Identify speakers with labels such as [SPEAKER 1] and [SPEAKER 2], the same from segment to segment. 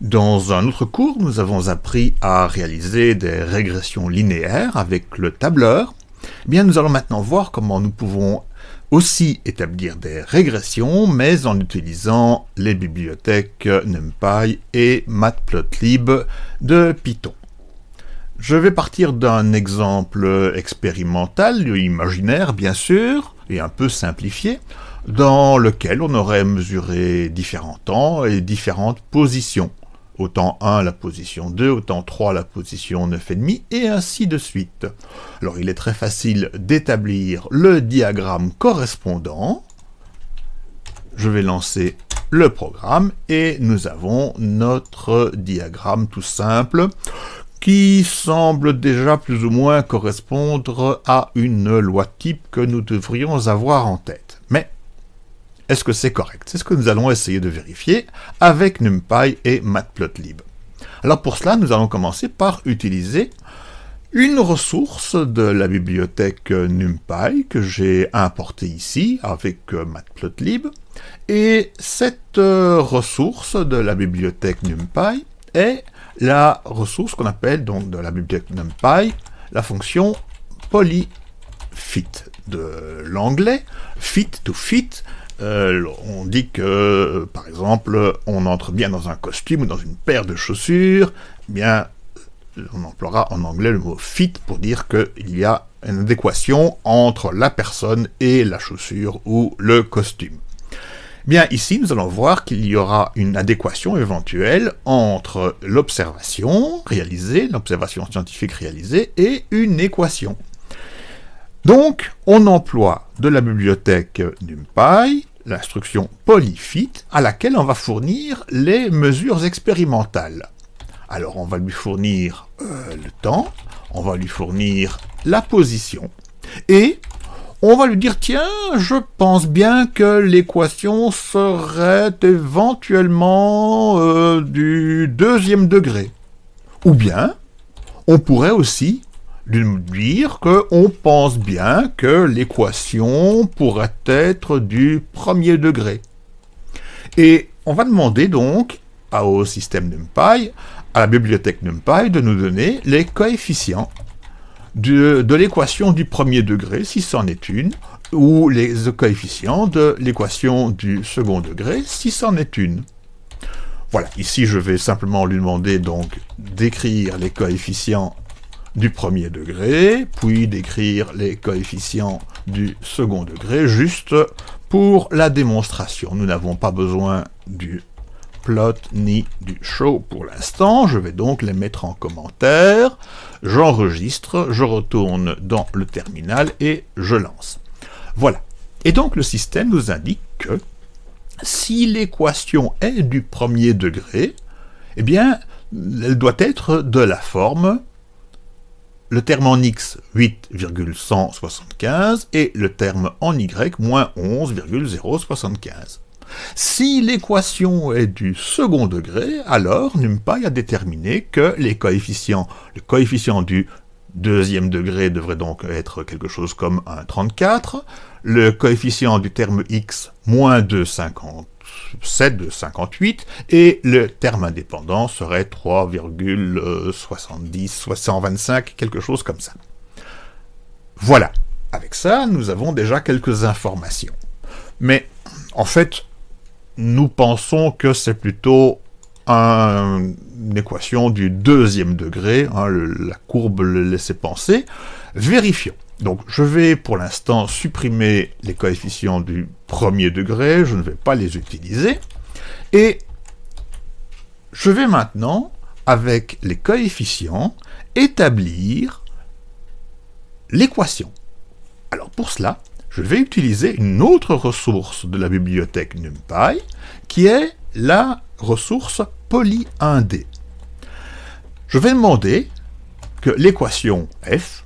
[SPEAKER 1] Dans un autre cours, nous avons appris à réaliser des régressions linéaires avec le tableur. Eh bien, nous allons maintenant voir comment nous pouvons aussi établir des régressions, mais en utilisant les bibliothèques NumPy et Matplotlib de Python. Je vais partir d'un exemple expérimental, imaginaire bien sûr, et un peu simplifié, dans lequel on aurait mesuré différents temps et différentes positions autant 1 la position 2, autant 3 la position 9,5, et ainsi de suite. Alors il est très facile d'établir le diagramme correspondant. Je vais lancer le programme, et nous avons notre diagramme tout simple, qui semble déjà plus ou moins correspondre à une loi type que nous devrions avoir en tête. Est-ce que c'est correct? C'est ce que nous allons essayer de vérifier avec NumPy et Matplotlib. Alors pour cela, nous allons commencer par utiliser une ressource de la bibliothèque NumPy que j'ai importée ici avec Matplotlib. Et cette euh, ressource de la bibliothèque NumPy est la ressource qu'on appelle donc de la bibliothèque NumPy la fonction polyfit de l'anglais fit to fit euh, on dit que, euh, par exemple, on entre bien dans un costume ou dans une paire de chaussures, eh bien, on emploiera en anglais le mot fit pour dire qu'il y a une adéquation entre la personne et la chaussure ou le costume. Bien, ici, nous allons voir qu'il y aura une adéquation éventuelle entre l'observation réalisée, l'observation scientifique réalisée, et une équation. Donc, on emploie de la bibliothèque NumPy l'instruction polyfit, à laquelle on va fournir les mesures expérimentales. Alors on va lui fournir euh, le temps, on va lui fournir la position, et on va lui dire, tiens, je pense bien que l'équation serait éventuellement euh, du deuxième degré. Ou bien, on pourrait aussi lui dire qu'on pense bien que l'équation pourrait être du premier degré. Et on va demander donc au système NumPy, à la bibliothèque NumPy, de nous donner les coefficients de, de l'équation du premier degré, si c'en est une, ou les coefficients de l'équation du second degré, si c'en est une. Voilà, ici je vais simplement lui demander donc d'écrire les coefficients du premier degré, puis d'écrire les coefficients du second degré, juste pour la démonstration. Nous n'avons pas besoin du plot ni du show pour l'instant, je vais donc les mettre en commentaire, j'enregistre, je retourne dans le terminal et je lance. Voilà. Et donc le système nous indique que si l'équation est du premier degré, eh bien, elle doit être de la forme le terme en x 8,175 et le terme en y moins 11,075. Si l'équation est du second degré, alors NumPy a déterminé que les coefficients, le coefficient du deuxième degré devrait donc être quelque chose comme un 34, le coefficient du terme x moins 2,50 7 de 58, et le terme indépendant serait 3,70, 125, quelque chose comme ça. Voilà. Avec ça, nous avons déjà quelques informations. Mais, en fait, nous pensons que c'est plutôt une équation du deuxième degré, hein, la courbe le laissait penser. Vérifions. Donc je vais pour l'instant supprimer les coefficients du premier degré, je ne vais pas les utiliser, et je vais maintenant, avec les coefficients, établir l'équation. Alors pour cela, je vais utiliser une autre ressource de la bibliothèque NumPy, qui est la ressource poly1d. Je vais demander que l'équation f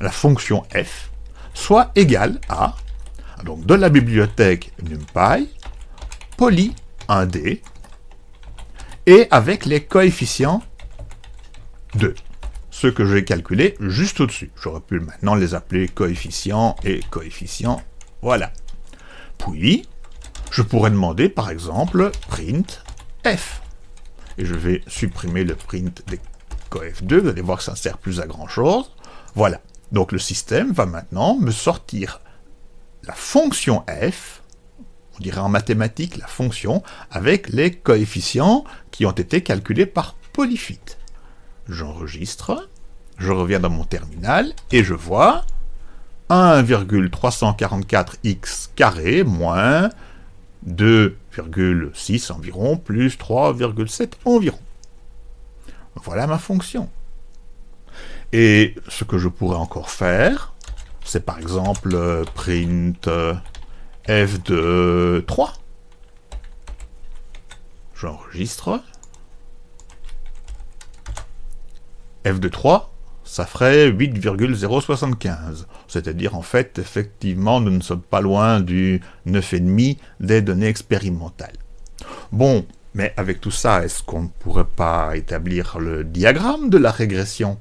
[SPEAKER 1] la fonction f soit égale à, donc de la bibliothèque NumPy, poly 1D, et avec les coefficients 2, ceux que j'ai calculés juste au-dessus. J'aurais pu maintenant les appeler coefficients et coefficients, voilà. Puis, je pourrais demander par exemple print f. et je vais supprimer le print des cof2, vous allez voir que ça ne sert plus à grand chose. Voilà, donc le système va maintenant me sortir la fonction f, on dirait en mathématiques la fonction, avec les coefficients qui ont été calculés par polyfit. J'enregistre, je reviens dans mon terminal, et je vois 1,344x carré moins 2,6 environ plus 3,7 environ. Voilà ma fonction. Et ce que je pourrais encore faire, c'est par exemple euh, print euh, f de 3. J'enregistre. f de 3, ça ferait 8,075. C'est-à-dire, en fait, effectivement, nous ne sommes pas loin du 9,5 des données expérimentales. Bon, mais avec tout ça, est-ce qu'on ne pourrait pas établir le diagramme de la régression?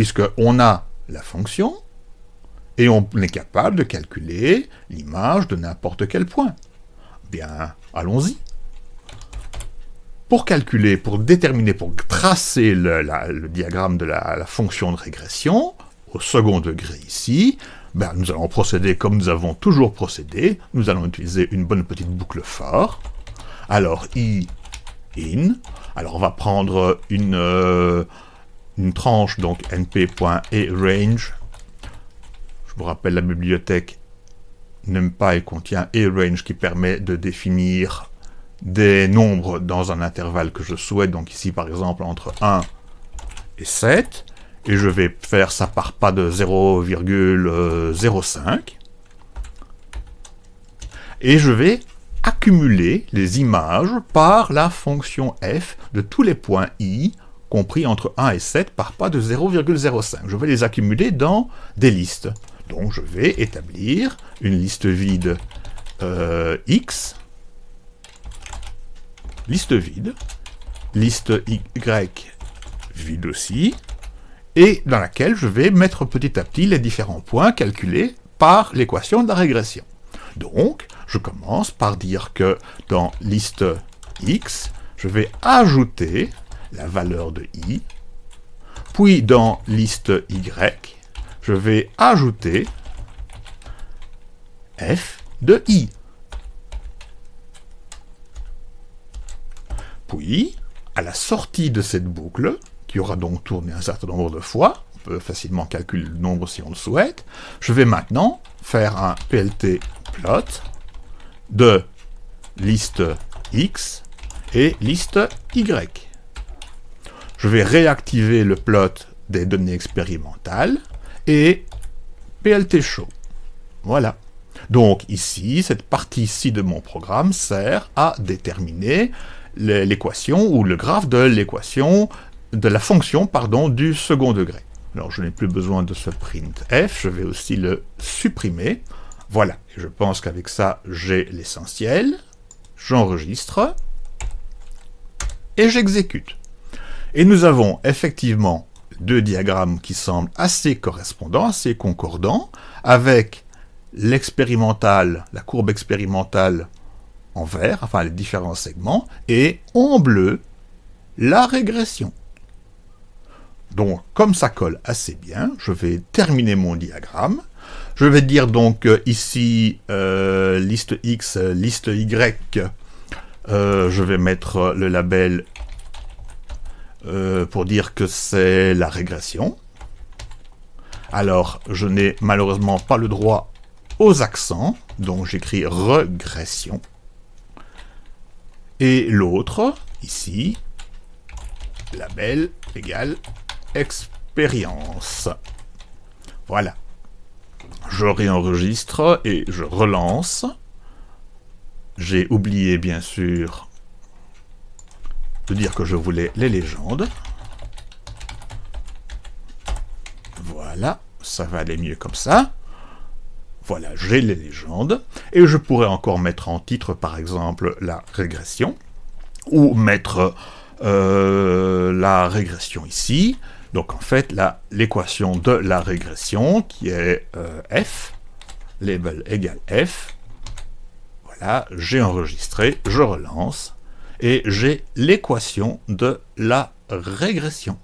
[SPEAKER 1] Puisqu'on a la fonction, et on est capable de calculer l'image de n'importe quel point. Bien, allons-y. Pour calculer, pour déterminer, pour tracer le, diagramme de la, fonction de régression, au second degré ici, ben, nous allons procéder comme nous avons toujours procédé. Nous allons utiliser une bonne petite boucle for. Alors, i in. Alors, on va prendre une, euh, une tranche, donc np.arange. Je vous rappelle, la bibliothèque NumPy contient arange qui permet de définir des nombres dans un intervalle que je souhaite, donc ici par exemple entre 1 et 7, et je vais faire ça par pas de 0,05, et je vais accumuler les images par la fonction f de tous les points i compris entre 1 et 7 par pas de 0,05. Je vais les accumuler dans des listes. Donc je vais établir une liste vide euh, x liste vide, liste Y vide aussi, et dans laquelle je vais mettre petit à petit les différents points calculés par l'équation de la régression. Donc, je commence par dire que dans liste X, je vais ajouter la valeur de i, puis dans liste Y, je vais ajouter f de i. Puis, à la sortie de cette boucle, qui aura donc tourné un certain nombre de fois, on peut facilement calculer le nombre si on le souhaite, je vais maintenant faire un plt plot de liste x et liste y. Je vais réactiver le plot des données expérimentales et plt show. Voilà. Donc ici, cette partie-ci de mon programme sert à déterminer l'équation ou le graphe de l'équation de la fonction pardon, du second degré. Alors je n'ai plus besoin de ce print f, je vais aussi le supprimer. Voilà, je pense qu'avec ça j'ai l'essentiel. J'enregistre et j'exécute. Et nous avons effectivement deux diagrammes qui semblent assez correspondants, assez concordants, avec l'expérimental, la courbe expérimentale en vert, enfin les différents segments, et en bleu, la régression. Donc, comme ça colle assez bien, je vais terminer mon diagramme. Je vais dire donc euh, ici, euh, liste X, liste Y, euh, je vais mettre le label pour dire que c'est la régression. Alors, je n'ai malheureusement pas le droit aux accents, donc j'écris régression. Et l'autre, ici, label égale expérience. Voilà. Je réenregistre et je relance. J'ai oublié, bien sûr, dire que je voulais les légendes. Voilà, ça va aller mieux comme ça. Voilà, j'ai les légendes, et je pourrais encore mettre en titre, par exemple, la régression, ou mettre euh, la régression ici, donc en fait, l'équation de la régression, qui est euh, f, label égale f, voilà, j'ai enregistré, je relance, et j'ai l'équation de la régression.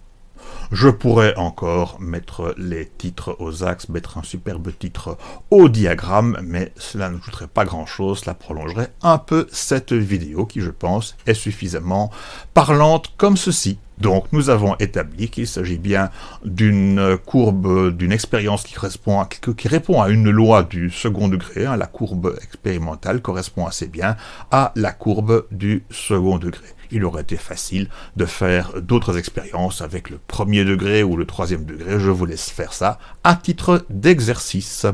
[SPEAKER 1] Je pourrais encore mettre les titres aux axes, mettre un superbe titre au diagramme, mais cela ne coûterait pas grand chose, cela prolongerait un peu cette vidéo qui, je pense, est suffisamment parlante comme ceci. Donc nous avons établi qu'il s'agit bien d'une courbe, d'une expérience qui, correspond à, répond à une loi du second degré. Hein. La courbe expérimentale correspond assez bien à la courbe du second degré il aurait été facile de faire d'autres expériences avec le premier degré ou le troisième degré. Je vous laisse faire ça à titre d'exercice.